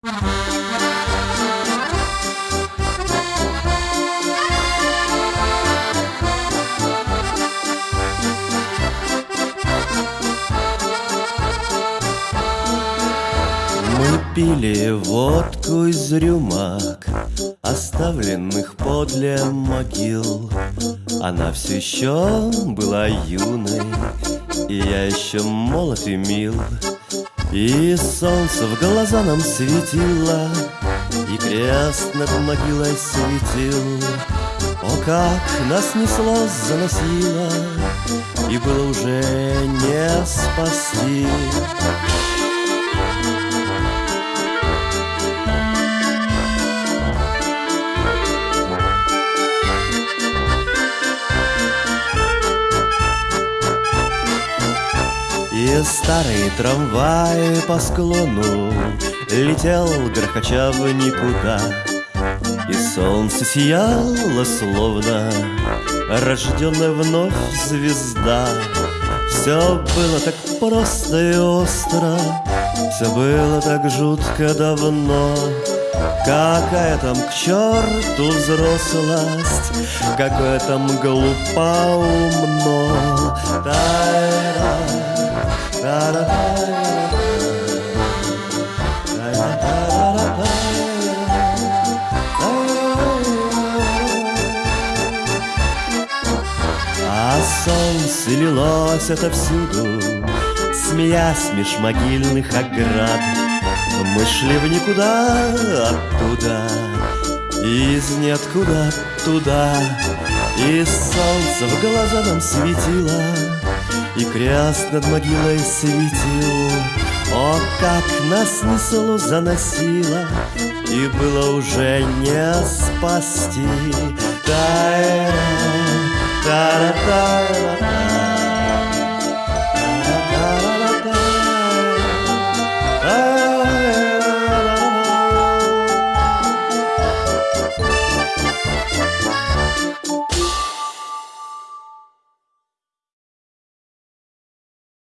Мы пили водку из рюмак, Оставленных подле могил. Она все еще была юной, И я еще молод и мил. И солнце в глаза нам светило, И крест над могилой светил. О, как нас несло, заносило, И было уже не спасти. И старый трамвай по склону Летел, грохоча в никуда. И солнце сияло, словно Рожденная вновь звезда. Все было так просто и остро Все было так жутко давно. Какая там к черту взрослость Какое там глупо умно. Та-ра, а солнце лилось отовсюду, Смеясь меж могильных оград. Мы шли в никуда оттуда, Из ниоткуда туда, И солнце в глаза нам светило, и крест над могилой светил. О, как нас несло, заносило И было уже не спасти. Та-та-та